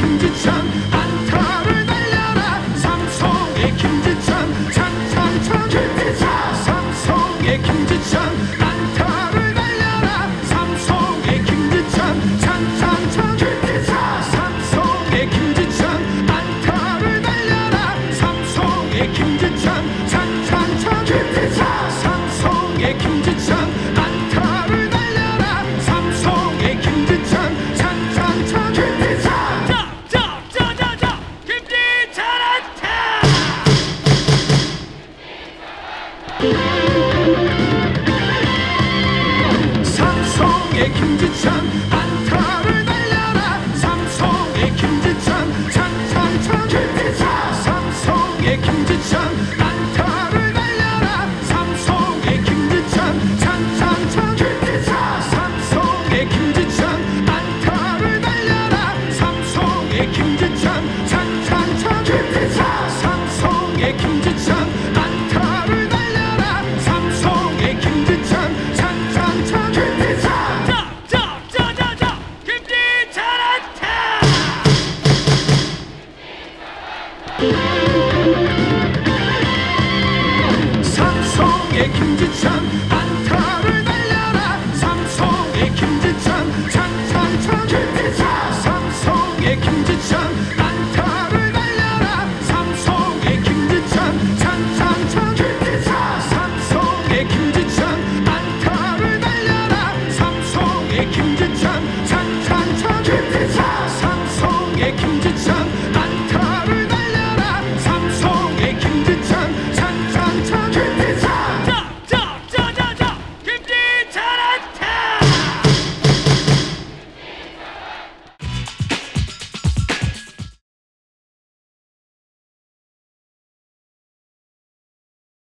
김지찬 안타를 날려라. 삼성의 김지찬 찬찬찬 김지찬. 삼성의 김지찬 안타를 날려라. 삼성의 김지찬 찬찬찬 김지찬. 삼성의 김지찬 안타를 날려라. 삼성의 김 삼성의 김지찬 안타를 날려라. 삼성의 김지찬 찬찬찬. 김지찬 삼성의 김지찬 안타를 날려라. 삼성의 김지찬 찬찬찬. 김지찬 삼성의 김지찬 안타를 날려라. 삼성의 김지찬 찬찬찬 김지찬. 삼성의 김지찬 삼성의 김지찬 안타를 날려라. 삼성의 김지찬 찬찬찬 김지찬. 삼성의 김지찬 안타를 날려라. 삼성의 김지찬 찬찬찬 김지찬. 삼성의 김지찬 안타를 날려라. 삼성의 김지찬 찬찬찬 김지찬. 삼성의 김지찬